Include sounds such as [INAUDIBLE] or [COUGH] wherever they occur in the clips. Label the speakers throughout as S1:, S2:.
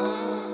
S1: I've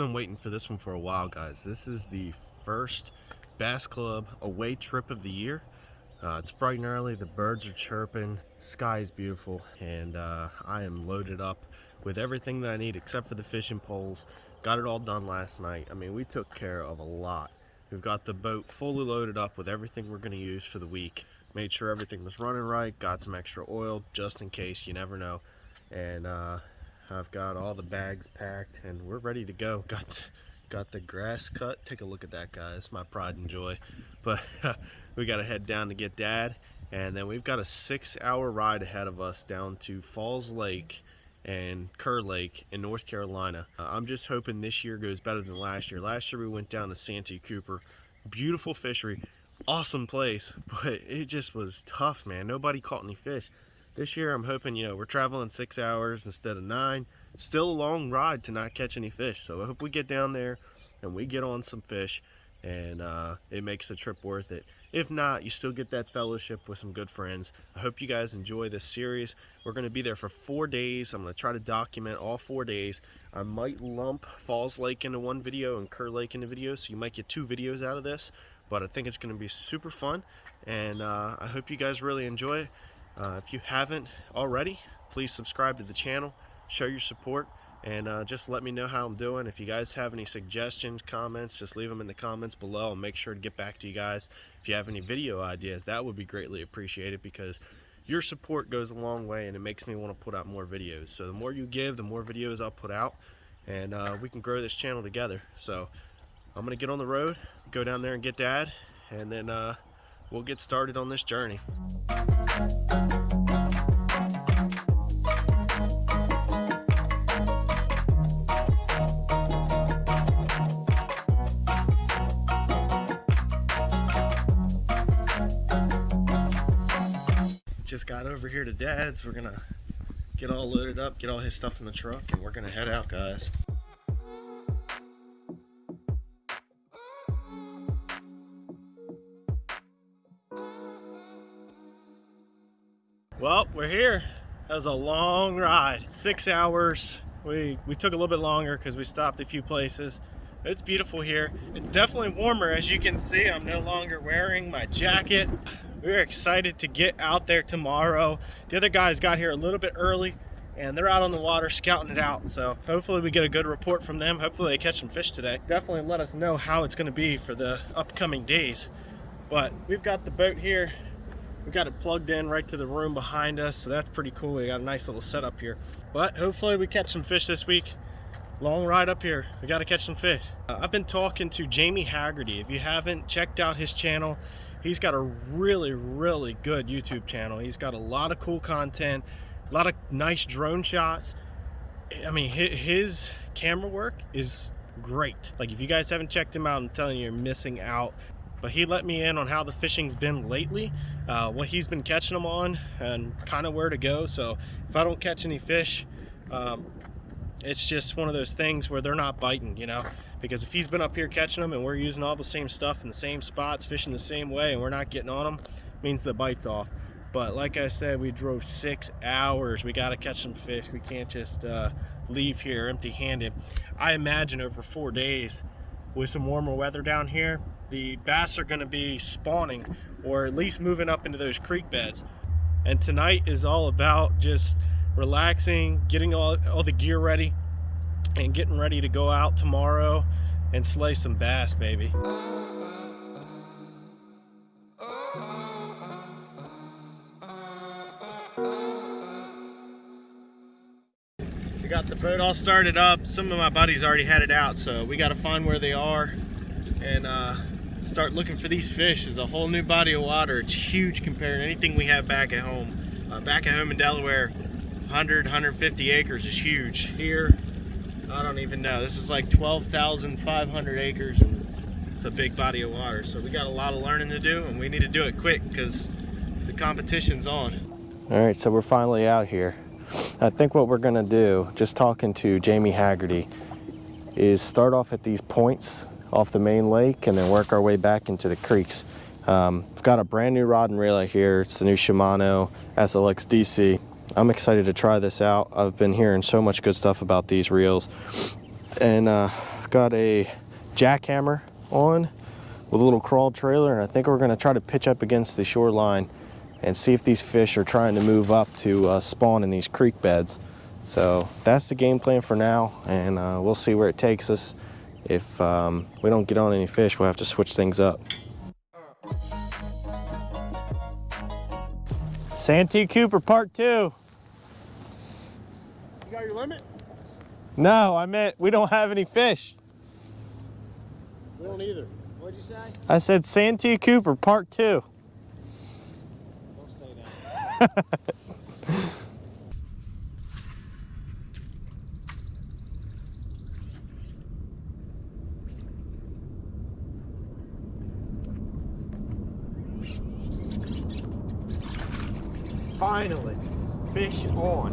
S1: been waiting for this one for a while, guys. This is the first Bass Club away trip of the year. Uh, it's bright and early, the birds are chirping, sky is beautiful, and uh, I am loaded up with everything that I need except for the fishing poles. Got it all done last night. I mean, we took care of a lot. We've got the boat fully loaded up with everything we're going to use for the week. Made sure everything was running right, got some extra oil just in case, you never know. And uh, I've got all the bags packed and we're ready to go. Got got the grass cut. Take a look at that, guys. My pride and joy. But [LAUGHS] we got to head down to get Dad, and then we've got a six-hour ride ahead of us down to Falls Lake and Kerr Lake in North Carolina. Uh, I'm just hoping this year goes better than last year. Last year we went down to Santee Cooper. Beautiful fishery, awesome place, [LAUGHS] but it just was tough, man. Nobody caught any fish. This year I'm hoping, you know, we're traveling six hours instead of nine. Still a long ride to not catch any fish. So I hope we get down there and we get on some fish and uh, it makes the trip worth it. If not, you still get that fellowship with some good friends. I hope you guys enjoy this series. We're going to be there for four days. I'm going to try to document all four days. I might lump Falls Lake into one video and Kerr Lake into video, so you might get two videos out of this. But I think it's going to be super fun, and uh, I hope you guys really enjoy it. Uh, if you haven't already, please subscribe to the channel, show your support, and uh, just let me know how I'm doing. If you guys have any suggestions, comments, just leave them in the comments below. I'll make sure to get back to you guys. If you have any video ideas, that would be greatly appreciated because your support goes a long way and it makes me want to put out more videos. So the more you give, the more videos I'll put out and uh, we can grow this channel together. So I'm going to get on the road, go down there and get Dad, and then uh, we'll get started on this journey. Just got over here to Dad's. We're gonna get all loaded up, get all his stuff in the truck, and we're gonna head out, guys. We're here. That was a long ride, six hours. We, we took a little bit longer because we stopped a few places. It's beautiful here. It's definitely warmer. As you can see, I'm no longer wearing my jacket. We're excited to get out there tomorrow. The other guys got here a little bit early and they're out on the water scouting it out. So hopefully we get a good report from them. Hopefully they catch some fish today. Definitely let us know how it's gonna be for the upcoming days. But we've got the boat here we got it plugged in right to the room behind us, so that's pretty cool. We got a nice little setup here. But hopefully we catch some fish this week. Long ride up here. We got to catch some fish. Uh, I've been talking to Jamie Haggerty. If you haven't checked out his channel, he's got a really, really good YouTube channel. He's got a lot of cool content, a lot of nice drone shots. I mean, his camera work is great. Like if you guys haven't checked him out, I'm telling you, you're missing out but he let me in on how the fishing's been lately uh, what he's been catching them on and kind of where to go. So if I don't catch any fish um, it's just one of those things where they're not biting you know? Because if he's been up here catching them and we're using all the same stuff in the same spots fishing the same way and we're not getting on them means the bite's off. But like I said we drove six hours. We got to catch some fish. We can't just uh, leave here empty-handed. I imagine over four days with some warmer weather down here the bass are going to be spawning or at least moving up into those creek beds. And tonight is all about just relaxing, getting all, all the gear ready, and getting ready to go out tomorrow and slay some bass, baby. We got the boat all started up. Some of my buddies already had it out, so we got to find where they are and uh, start looking for these fish. It's a whole new body of water. It's huge compared to anything we have back at home. Uh, back at home in Delaware, 100, 150 acres is huge. Here, I don't even know. This is like 12,500 acres and it's a big body of water. So we got a lot of learning to do and we need to do it quick because the competition's on. All right, so we're finally out here. I think what we're gonna do, just talking to Jamie Haggerty, is start off at these points off the main lake and then work our way back into the creeks. Um, I've got a brand new rod and reel here. It's the new Shimano SLX DC. I'm excited to try this out. I've been hearing so much good stuff about these reels. And uh, got a jackhammer on with a little crawl trailer and I think we're going to try to pitch up against the shoreline and see if these fish are trying to move up to uh, spawn in these creek beds. So that's the game plan for now and uh, we'll see where it takes us. If um, we don't get on any fish, we'll have to switch things up. Santee Cooper part two.
S2: You got your limit?
S1: No, I meant we don't have any fish.
S2: We don't either. What'd you say?
S1: I said Santee Cooper part two.
S2: Don't say that. [LAUGHS]
S1: Finally, fish on.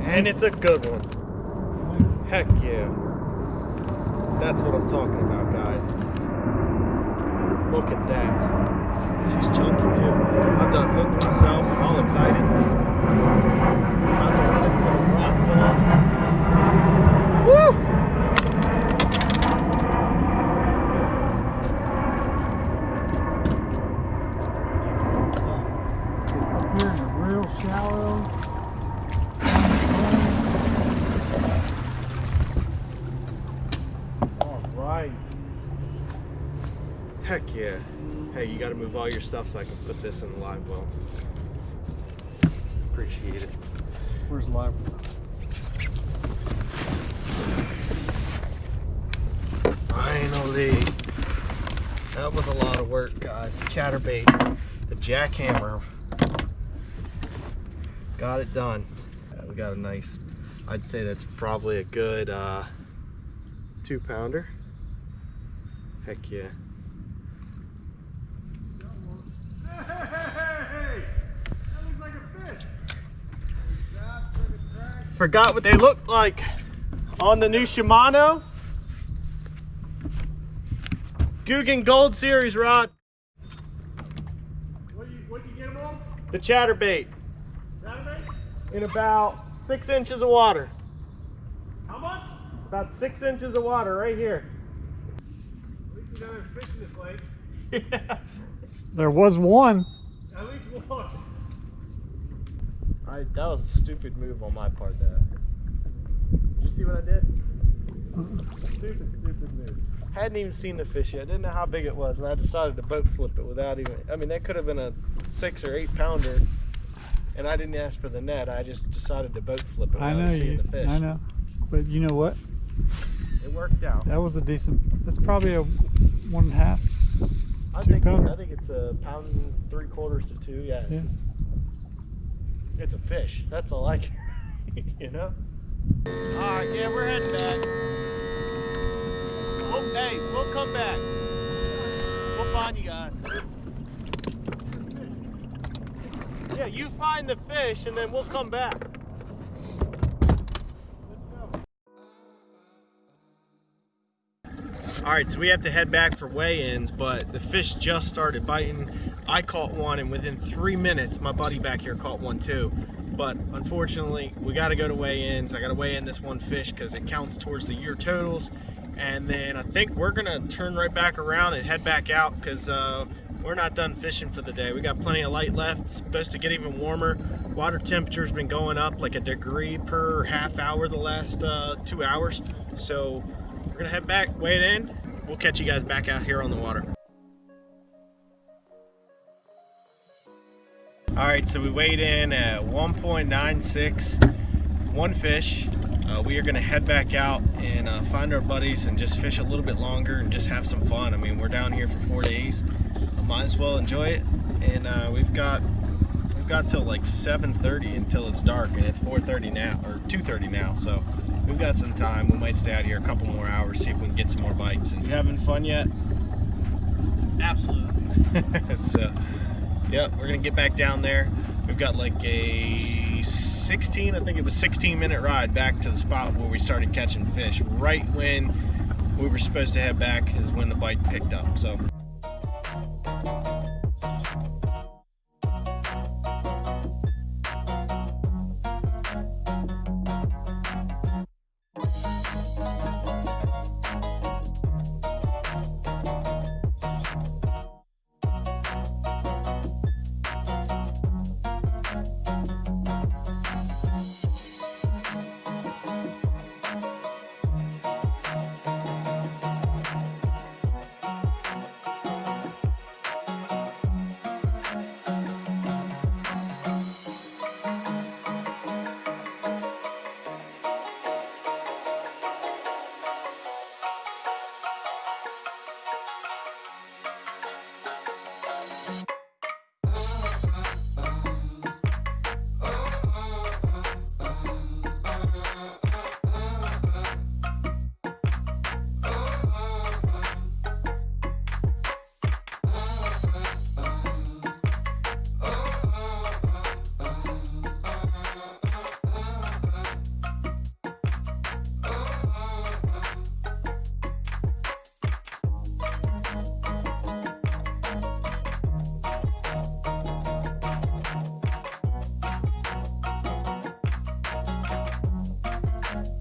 S1: And it's a good one. Heck yeah. That's what I'm talking about, guys. Look at that. She's chunky too. I've done hooked myself. I'm all excited. About to run into the rock wall. Woo!
S2: It's up here in a real shallow. All right.
S1: Heck yeah. You gotta move all your stuff so I can put this in the live well. Appreciate it.
S2: Where's the live?
S1: Finally. That was a lot of work, guys. The chatterbait, the jackhammer. Got it done. We got a nice, I'd say that's probably a good uh, two pounder. Heck yeah.
S2: Hey! Like.
S1: Forgot what they looked like on the new Shimano. Guggen Gold Series rod.
S2: What you what you get them on?
S1: The chatterbait
S2: Saturday?
S1: in about six inches of water.
S2: How much?
S1: About six inches of water right here.
S2: At least we got a fish in this lake.
S1: yeah. [LAUGHS]
S3: There was one.
S2: At least one.
S1: I, that was a stupid move on my part there. Did you see what I did? Stupid, stupid move. Hadn't even seen the fish yet. Didn't know how big it was, and I decided to boat flip it without even. I mean, that could have been a six or eight pounder, and I didn't ask for the net. I just decided to boat flip it
S3: I
S1: without
S3: know
S1: seeing
S3: you.
S1: the fish.
S3: I know. But you know what?
S1: It worked out.
S3: That was a decent. That's probably a one and a half.
S1: I
S3: two
S1: think
S3: pounder.
S1: I think it's a pound and three quarters to two. Yeah.
S3: Yeah.
S1: It's a fish. That's all I care. [LAUGHS] you know? Alright, yeah, we're heading back. Oh, hey, we'll come back. We'll find you guys. Yeah, you find the fish and then we'll come back. All right, so we have to head back for weigh-ins, but the fish just started biting. I caught one, and within three minutes, my buddy back here caught one too. But unfortunately, we got to go to weigh-ins. I got to weigh in this one fish because it counts towards the year totals. And then I think we're gonna turn right back around and head back out because uh, we're not done fishing for the day. We got plenty of light left. It's supposed to get even warmer. Water temperature's been going up like a degree per half hour the last uh, two hours. So we're gonna head back, weigh it in. We'll catch you guys back out here on the water. All right, so we weighed in at 1.96, one fish. Uh, we are gonna head back out and uh, find our buddies and just fish a little bit longer and just have some fun. I mean, we're down here for four days. I might as well enjoy it. And uh, we've got we've got till like 7:30 until it's dark, and it's 4:30 now or 2:30 now. So we've got some time. We might stay out here a couple more hours, see if we can get some more bites. And you having fun yet?
S2: Absolutely. [LAUGHS]
S1: so, yep, we're gonna get back down there. We've got like a 16, I think it was 16 minute ride back to the spot where we started catching fish. Right when we were supposed to head back is when the bite picked up. So